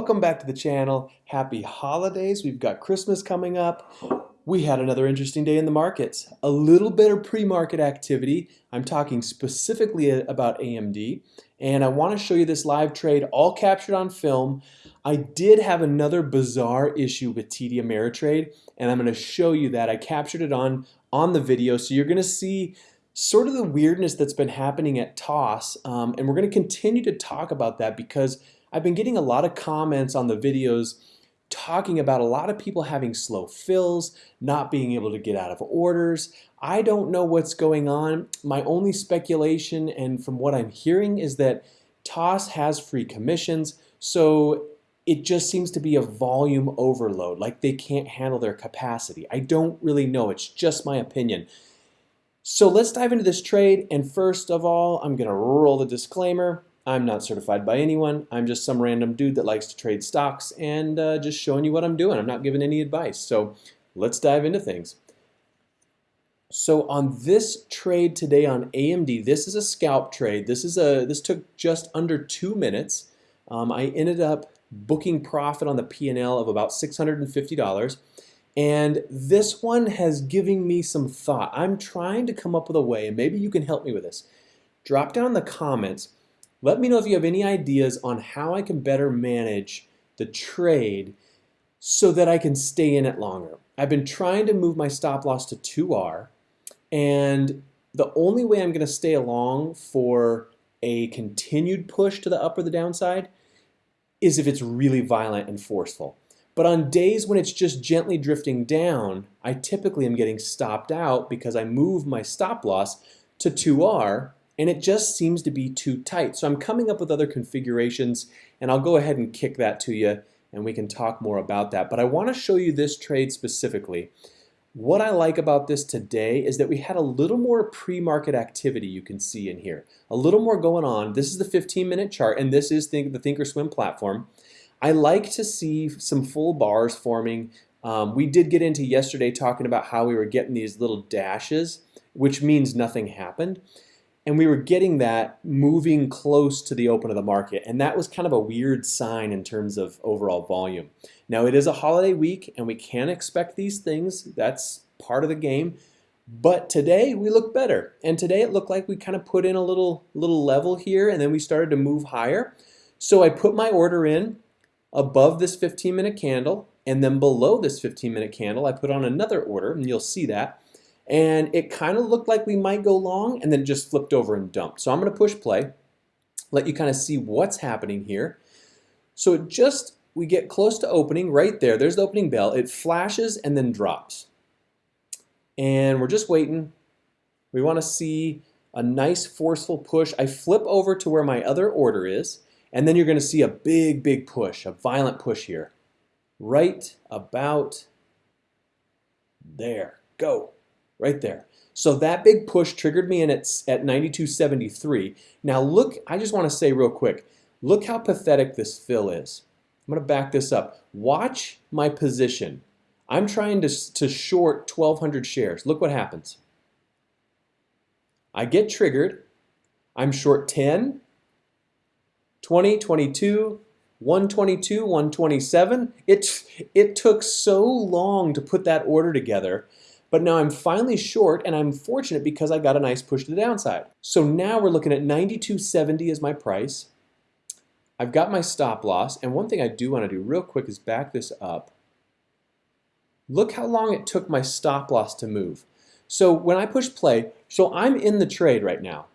Welcome back to the channel. Happy holidays. We've got Christmas coming up. We had another interesting day in the markets. A little bit of pre-market activity. I'm talking specifically about AMD. And I want to show you this live trade all captured on film. I did have another bizarre issue with TD Ameritrade and I'm going to show you that. I captured it on, on the video so you're going to see sort of the weirdness that's been happening at TOS um, and we're going to continue to talk about that because I've been getting a lot of comments on the videos talking about a lot of people having slow fills, not being able to get out of orders. I don't know what's going on. My only speculation and from what I'm hearing is that TOS has free commissions, so it just seems to be a volume overload, like they can't handle their capacity. I don't really know, it's just my opinion. So let's dive into this trade, and first of all, I'm gonna roll the disclaimer. I'm not certified by anyone. I'm just some random dude that likes to trade stocks and uh, just showing you what I'm doing. I'm not giving any advice. So let's dive into things. So on this trade today on AMD, this is a scalp trade. This is a this took just under two minutes. Um, I ended up booking profit on the P&L of about $650. And this one has given me some thought. I'm trying to come up with a way, and maybe you can help me with this. Drop down in the comments let me know if you have any ideas on how I can better manage the trade so that I can stay in it longer. I've been trying to move my stop loss to 2R and the only way I'm going to stay along for a continued push to the up or the downside is if it's really violent and forceful. But on days when it's just gently drifting down, I typically am getting stopped out because I move my stop loss to 2R and it just seems to be too tight. So I'm coming up with other configurations and I'll go ahead and kick that to you and we can talk more about that. But I want to show you this trade specifically. What I like about this today is that we had a little more pre-market activity you can see in here. A little more going on. This is the 15 minute chart and this is the Thinkorswim platform. I like to see some full bars forming. Um, we did get into yesterday talking about how we were getting these little dashes, which means nothing happened and we were getting that moving close to the open of the market. And that was kind of a weird sign in terms of overall volume. Now it is a holiday week and we can expect these things. That's part of the game. But today we look better. And today it looked like we kind of put in a little little level here and then we started to move higher. So I put my order in above this 15 minute candle and then below this 15 minute candle I put on another order and you'll see that and it kind of looked like we might go long and then just flipped over and dumped. So I'm going to push play, let you kind of see what's happening here. So it just, we get close to opening right there. There's the opening bell. It flashes and then drops. And we're just waiting. We want to see a nice forceful push. I flip over to where my other order is, and then you're going to see a big, big push, a violent push here. Right about there. Go right there. So that big push triggered me in at, at 92.73. Now look, I just want to say real quick, look how pathetic this fill is. I'm going to back this up. Watch my position. I'm trying to, to short 1,200 shares. Look what happens. I get triggered. I'm short 10, 20, 22, 122, 127. It, it took so long to put that order together but now I'm finally short and I'm fortunate because I got a nice push to the downside. So now we're looking at 92.70 as my price. I've got my stop loss. And one thing I do want to do real quick is back this up. Look how long it took my stop loss to move. So when I push play, so I'm in the trade right now.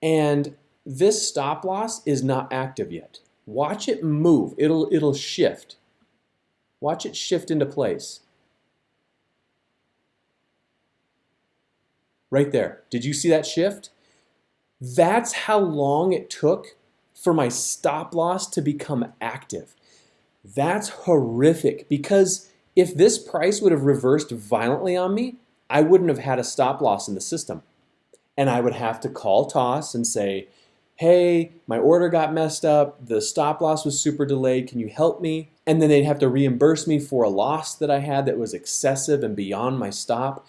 And this stop loss is not active yet. Watch it move. It'll, it'll shift. Watch it shift into place. Right there. Did you see that shift? That's how long it took for my stop loss to become active. That's horrific because if this price would have reversed violently on me, I wouldn't have had a stop loss in the system. And I would have to call TOS and say, hey, my order got messed up, the stop loss was super delayed, can you help me? And then they'd have to reimburse me for a loss that I had that was excessive and beyond my stop.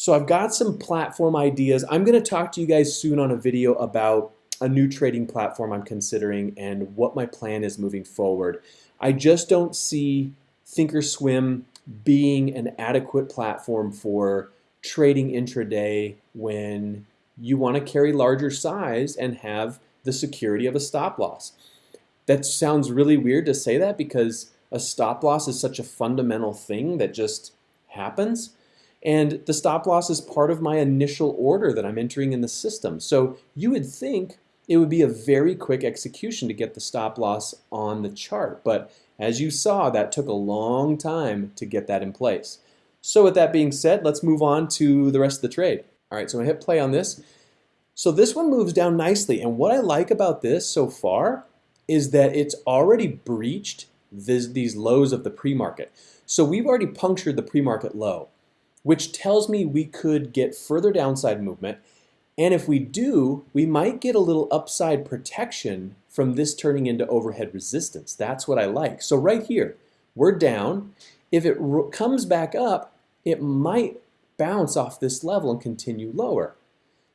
So I've got some platform ideas. I'm going to talk to you guys soon on a video about a new trading platform I'm considering and what my plan is moving forward. I just don't see Thinkorswim being an adequate platform for trading intraday when you want to carry larger size and have the security of a stop loss. That sounds really weird to say that because a stop loss is such a fundamental thing that just happens. And the stop loss is part of my initial order that I'm entering in the system. So you would think it would be a very quick execution to get the stop loss on the chart. But as you saw, that took a long time to get that in place. So with that being said, let's move on to the rest of the trade. All right, so I'm hit play on this. So this one moves down nicely. And what I like about this so far is that it's already breached this, these lows of the pre-market. So we've already punctured the pre-market low which tells me we could get further downside movement. And if we do, we might get a little upside protection from this turning into overhead resistance. That's what I like. So right here, we're down. If it comes back up, it might bounce off this level and continue lower.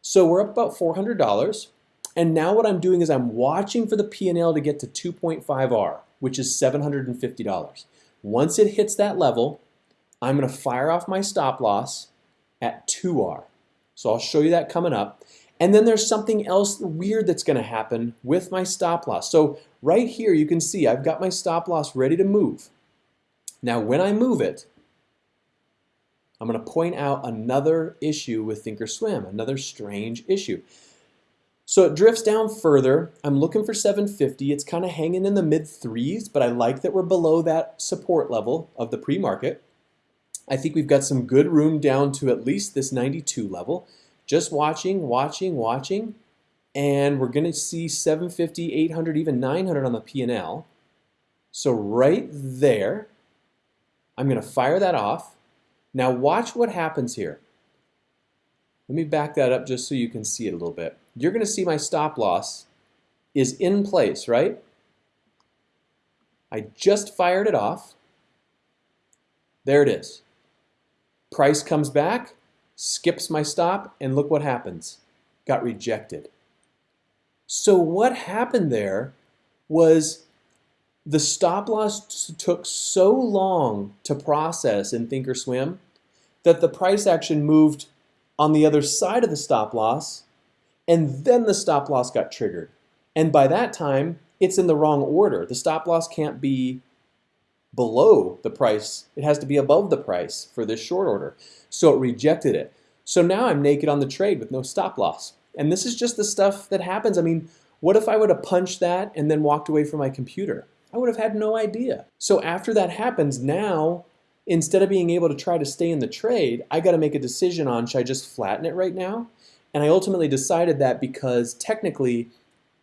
So we're up about $400. And now what I'm doing is I'm watching for the P&L to get to 2.5R, which is $750. Once it hits that level, I'm going to fire off my stop loss at 2R. So I'll show you that coming up. And then there's something else weird that's going to happen with my stop loss. So right here you can see I've got my stop loss ready to move. Now when I move it, I'm going to point out another issue with Thinkorswim, another strange issue. So it drifts down further. I'm looking for 750. It's kind of hanging in the mid threes, but I like that we're below that support level of the pre-market. I think we've got some good room down to at least this 92 level. Just watching, watching, watching, and we're going to see 750, 800, even 900 on the P&L. So right there, I'm going to fire that off. Now watch what happens here. Let me back that up just so you can see it a little bit. You're going to see my stop loss is in place, right? I just fired it off. There it is. Price comes back, skips my stop, and look what happens. Got rejected. So what happened there was the stop loss took so long to process in Thinkorswim that the price action moved on the other side of the stop loss and then the stop loss got triggered. And by that time, it's in the wrong order. The stop loss can't be below the price. It has to be above the price for this short order. So it rejected it. So now I'm naked on the trade with no stop loss. And this is just the stuff that happens. I mean, what if I would have punched that and then walked away from my computer? I would have had no idea. So after that happens, now instead of being able to try to stay in the trade, I got to make a decision on should I just flatten it right now? And I ultimately decided that because technically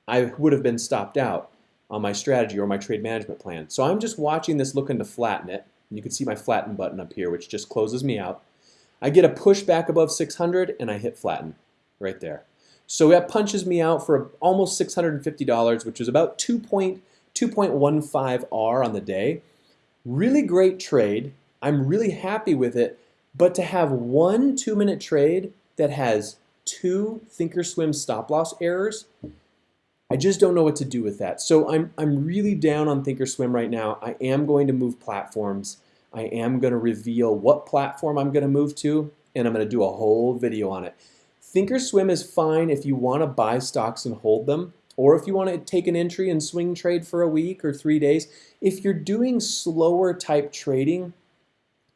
I would have been stopped out on my strategy or my trade management plan. So I'm just watching this looking to flatten it. You can see my flatten button up here, which just closes me out. I get a push back above 600 and I hit flatten right there. So that punches me out for almost $650, which is about 2.15 R on the day. Really great trade. I'm really happy with it. But to have one two minute trade that has two Thinkorswim stop loss errors I just don't know what to do with that. So I'm, I'm really down on Thinkorswim right now. I am going to move platforms. I am going to reveal what platform I'm going to move to, and I'm going to do a whole video on it. Thinkorswim is fine if you want to buy stocks and hold them, or if you want to take an entry and swing trade for a week or three days. If you're doing slower type trading,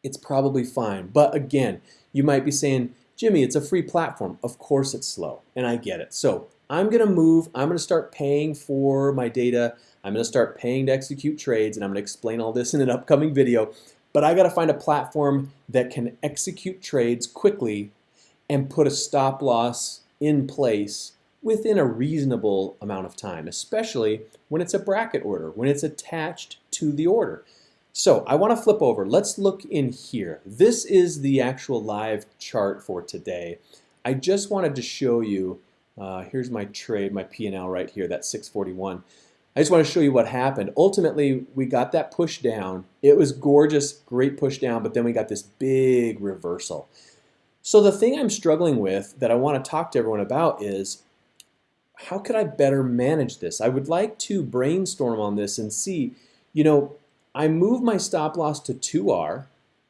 it's probably fine. But again, you might be saying, Jimmy, it's a free platform. Of course it's slow, and I get it. So I'm going to move, I'm going to start paying for my data, I'm going to start paying to execute trades, and I'm to explain all this in an upcoming video. But I got to find a platform that can execute trades quickly and put a stop loss in place within a reasonable amount of time, especially when it's a bracket order, when it's attached to the order. So I want to flip over. Let's look in here. This is the actual live chart for today. I just wanted to show you uh, here's my trade, my P&L right here, that's 641. I just want to show you what happened. Ultimately, we got that push down. It was gorgeous, great push down, but then we got this big reversal. So the thing I'm struggling with that I want to talk to everyone about is how could I better manage this? I would like to brainstorm on this and see, you know, I move my stop loss to 2R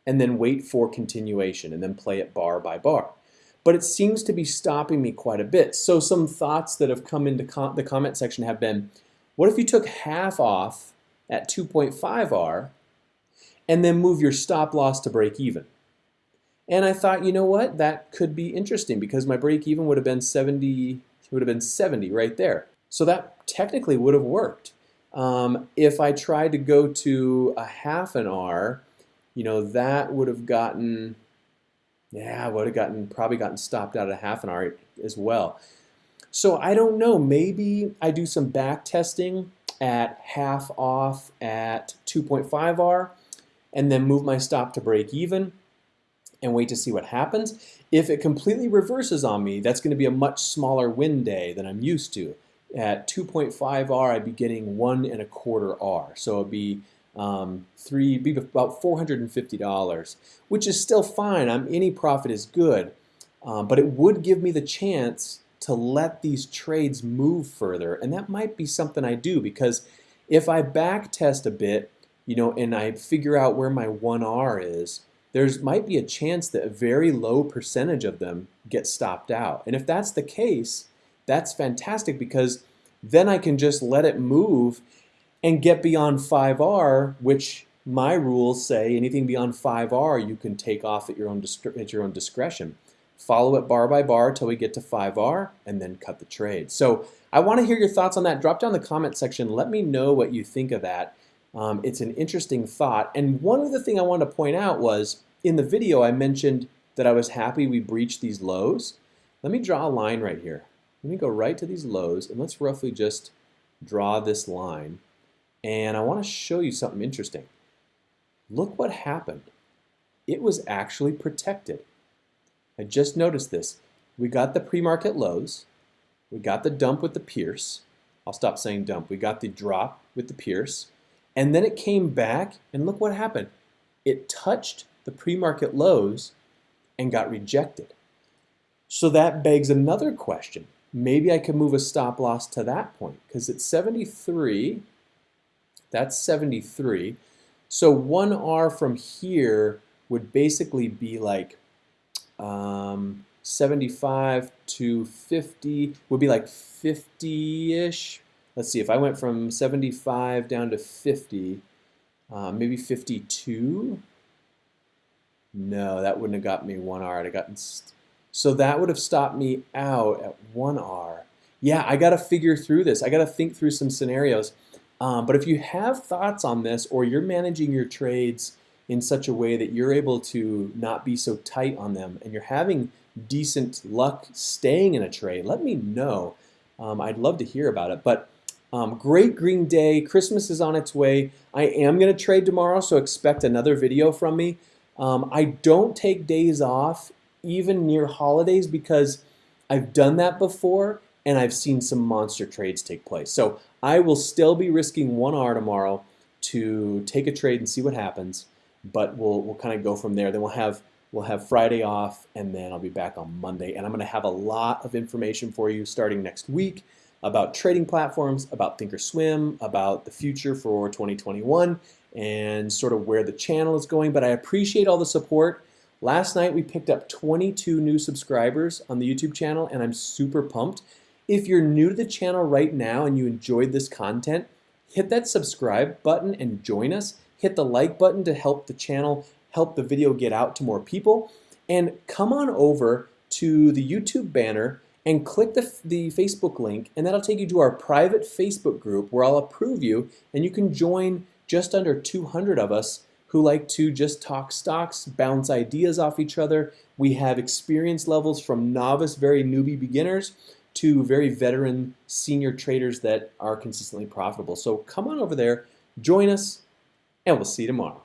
and then wait for continuation and then play it bar by bar. But it seems to be stopping me quite a bit. So some thoughts that have come into com the comment section have been, what if you took half off at 2.5R and then move your stop loss to break even? And I thought, you know what, that could be interesting because my break even would have been 70, would have been 70 right there. So that technically would have worked. Um, if I tried to go to a half an R, you know, that would have gotten, yeah, would have gotten, probably gotten stopped out at half an R as well. So I don't know, maybe I do some back testing at half off at 2.5R and then move my stop to break even and wait to see what happens. If it completely reverses on me, that's going to be a much smaller win day than I'm used to. At 2.5 R, I'd be getting one and a quarter R. So it'd be um, three, be about $450, which is still fine. I'm, any profit is good, um, but it would give me the chance to let these trades move further, and that might be something I do because if I back test a bit, you know, and I figure out where my 1R is, there's might be a chance that a very low percentage of them get stopped out. And if that's the case, that's fantastic because then I can just let it move and get beyond 5R, which my rules say anything beyond 5R you can take off at your own at your own discretion. Follow it bar by bar till we get to 5R and then cut the trade. So I want to hear your thoughts on that. Drop down the comment section. Let me know what you think of that. Um, it's an interesting thought. And one other thing I wanted to point out was in the video I mentioned that I was happy we breached these lows. Let me draw a line right here. Let me go right to these lows and let's roughly just draw this line. And I want to show you something interesting. Look what happened. It was actually protected. I just noticed this. We got the pre-market lows. We got the dump with the Pierce. I'll stop saying dump. We got the drop with the Pierce. And then it came back, and look what happened. It touched the pre-market lows and got rejected. So that begs another question. Maybe I could move a stop loss to that point because it's 73. That's 73. So 1R from here would basically be like um, 75 to 50 would be like 50-ish let's see, if I went from 75 down to 50, uh, maybe 52, no, that wouldn't have got me 1R. I'd have gotten so that would have stopped me out at 1R. Yeah, I got to figure through this. I got to think through some scenarios. Um, but if you have thoughts on this or you're managing your trades in such a way that you're able to not be so tight on them and you're having decent luck staying in a trade, let me know. Um, I'd love to hear about it. But um, great green day. Christmas is on its way. I am going to trade tomorrow, so expect another video from me. Um, I don't take days off even near holidays because I've done that before and I've seen some monster trades take place. So I will still be risking 1R tomorrow to take a trade and see what happens, but we'll, we'll kind of go from there. Then we'll have we'll have Friday off and then I'll be back on Monday and I'm going to have a lot of information for you starting next week about trading platforms, about Thinkorswim, about the future for 2021, and sort of where the channel is going. But I appreciate all the support. Last night we picked up 22 new subscribers on the YouTube channel, and I'm super pumped. If you're new to the channel right now and you enjoyed this content, hit that subscribe button and join us. Hit the like button to help the channel, help the video get out to more people. And come on over to the YouTube banner and click the, the Facebook link and that'll take you to our private Facebook group where I'll approve you and you can join just under 200 of us who like to just talk stocks, bounce ideas off each other. We have experience levels from novice, very newbie beginners to very veteran senior traders that are consistently profitable. So come on over there, join us, and we'll see you tomorrow.